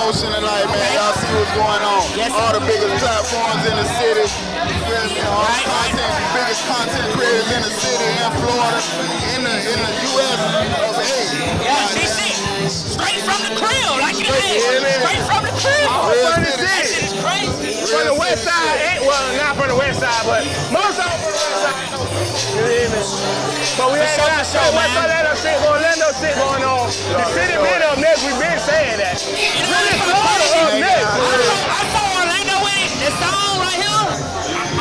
motion tonight, man. Y'all see what's going on. Yes, All the biggest platforms in the city. You feel me? All the content, biggest content creators in the city, in Florida, in the in the U.S. of A. Yeah, she sick. Straight from the crib, like you said. Straight from the crib. Real from city. That shit is crazy. From the west side, eh, well, not from the west side, but most of them from the west side. You hear me? But we ain't show, got show, so much man. Orlando shit going, Orlando shit going on. The city been up next, We've been saying that. You know Really, Florida up next. I saw, I Orlando with it. This song right here.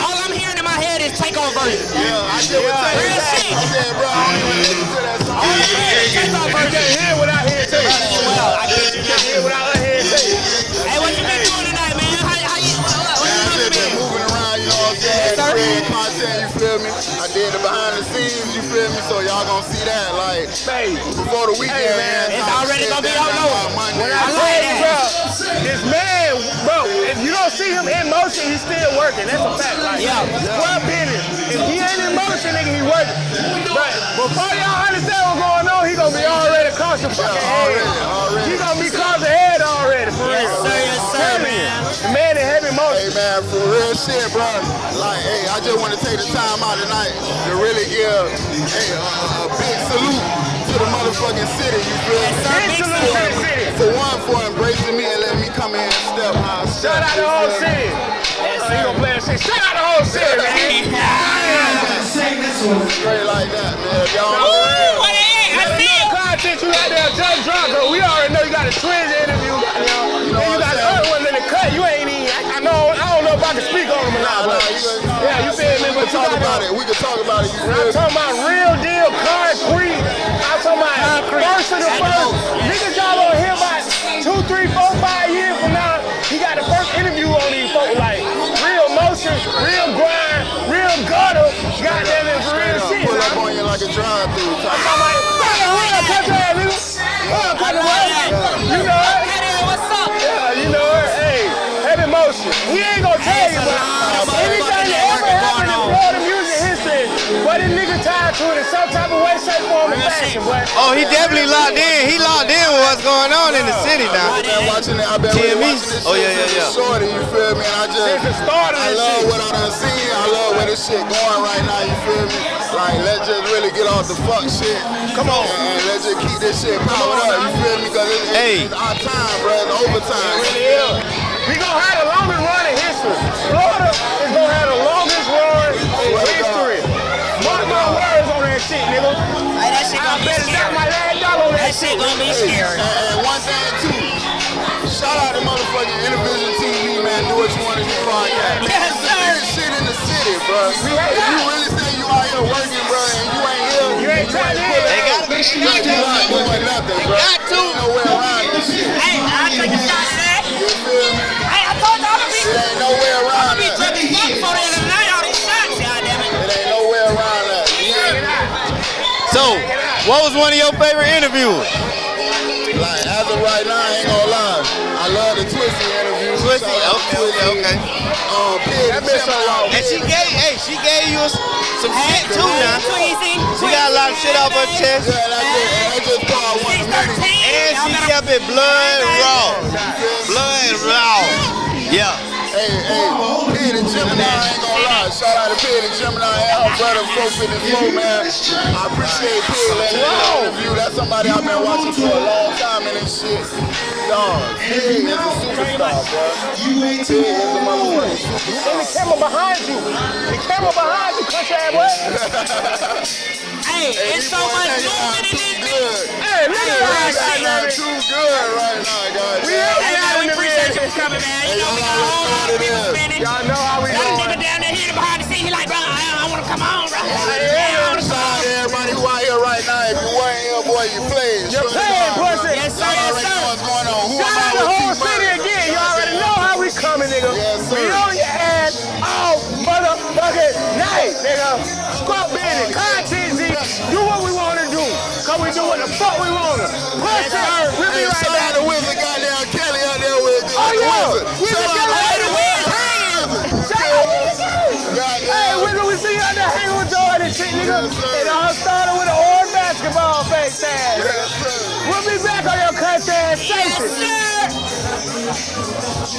All I'm hearing in my head is takeover version. Yeah, I was Yeah, real you. shit. I said, bro, I don't even listen to that song. All I'm hearing is takeover You version. can't hear without hearing feel me? So y'all gonna see that like Hey, before the weekend. Hey, man, man, it's time already gonna be down out by when I I tell like bro, this man, bro, if you don't see him in motion, he's still working. That's a fact. Like, Yeah. Square business. If he ain't in motion, nigga, he working. But before y'all understand what's going on, he gonna be already across the fucking Yeah, already, head. already. He gonna be across motion. Hey man, for real shit, bro. Like, hey, I just want to take the time out tonight to really give, hey, a, a big salute to the motherfucking city. You feel me? sir. Big salute to the city. For one, for embracing me and letting me come in and step how I step. Shout out the you whole city. Yes, gonna play that shit. Shout out the whole city, man. Straight like that, man. Y'all Ooh, what the heck? I There's see it. content you got there just drunk, cause we already know you got a twins interview, you got I don't know if I can speak on them or not, but yeah, you feel me? We But can you talk about it. We can talk about it. I'm talking about real deal, concrete. I'm talking about Concrete. first of the first. Niggas y'all gonna hear about two, three, four, five years from now. He got the first interview on these folks, like real motion, real grind, real gutter. Goddamn it, for real shit. Pull up on you like a drive-through. I'm like, fucking real country nigga. Real country to it in some type of way, shape, form, or fashion, boy. Oh, he definitely locked in. He locked in with what's going on in the city now. I've been watching it. I've been really TME? watching this Oh, yeah, yeah, since yeah. it's Shorty, you feel me? And I just, Since the start of I love shit. what I done seen. I love where this shit going right now. You feel me? Like, let's just really get off the fuck shit. Come on. And, and let's just keep this shit powered on, up. You feel me? Because it's, Hey. it's our time, bro. It's overtime. It really is. We gonna have podcast. Yes, sir. biggest shit in the city, bro. If you really say you out here working, bro, and you ain't here, You ain't tapped in. put They it got out, to. you not doing nothing, bro. got to. Ain't nowhere around this shit. Hey, I'll take a shot at that. You feel me? Hey, I told you I'm gonna be, It ain't nowhere I'm gonna be that. drinking fuck for the end night. All these shots, goddamn it. It ain't nowhere around that. You? So, what was one of your favorite interviews? Like, as of right now, I ain't gonna lie. I love the Twisty interview. Twisty, Shout out okay, okay, okay. Um, Pig That bitch so Gemini. long. And she gave, hey, she gave you some shit too now. Tweezy. She got a lot of shit off her chest. Yeah, that's it. And that's just part one of many. 613. And she kept it blood raw. Blood raw. Yeah. Hey, hey, Pig and Gemini, Shout out to Pig and Gemini and her brother 454, man. I appreciate Pig letting me interview. That's somebody I've been watching for a long time in this shit. Dog, Pig is a superstar, bro. Pig is a motherfucking superstar. And the camera behind you. The camera behind you, country ass boy. Hey, it's so much Y'all know how we Got a doing. nigga down there here behind the scene. He like, bro, I, I want to come on, bro. Hey, Yeah, I want to shout come out on. to everybody who out here right now. If you weren't here, boy, you played. You playing, pussy. Yes, sir, Y'all yes, already sir. know what's going on. Who Shout am I out the with whole T-Murray? city again. You already know how we coming, nigga. Yes, sir. We on your ass all motherfucking night, nigga. Squat business, oh, content Z. Do what we want to do. Cause we do what the fuck we want to. Push it. We'll be Hey, right shout out back. shit, nigga. Yes, it all started with an orange basketball face ass. Yes, we'll be back on your country ass safety.